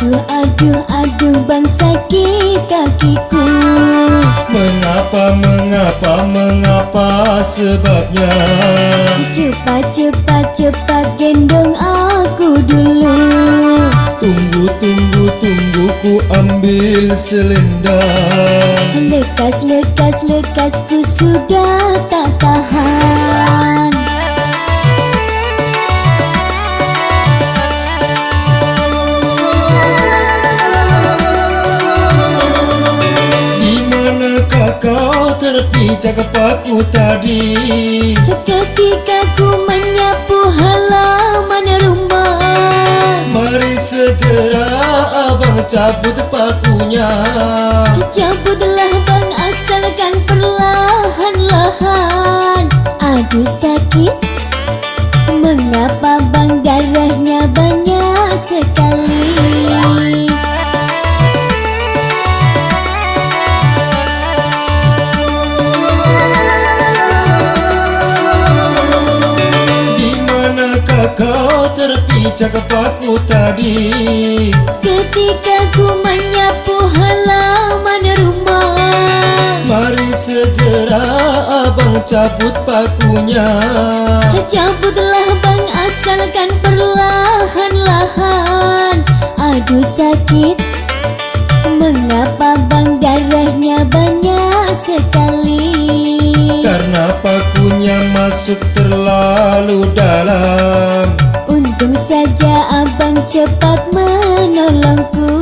Aduh aduh bang sakit kakiku Mengapa mengapa mengapa sebabnya? Cepat cepat cepat gendong aku dulu. Tunggu tunggu tunggu ku ambil selendang. Lekas lekas lekas ku sudah tak tahan terpijak paku tadi. Ketika ku menyapu halaman rumah Mari segera abang cabut pakunya. Cabutlah bang asalkan perlahan-lahan. Aduh sakit tadi. Ketika ku menyapu halaman rumah Mari segera abang cabut pakunya. Cabutlah bang asalkan perlahan-lahan. Aduh sakit. Mengapa bang darahnya banyak sekali? Karena pakunya masuk terlalu dalam cepat menolongku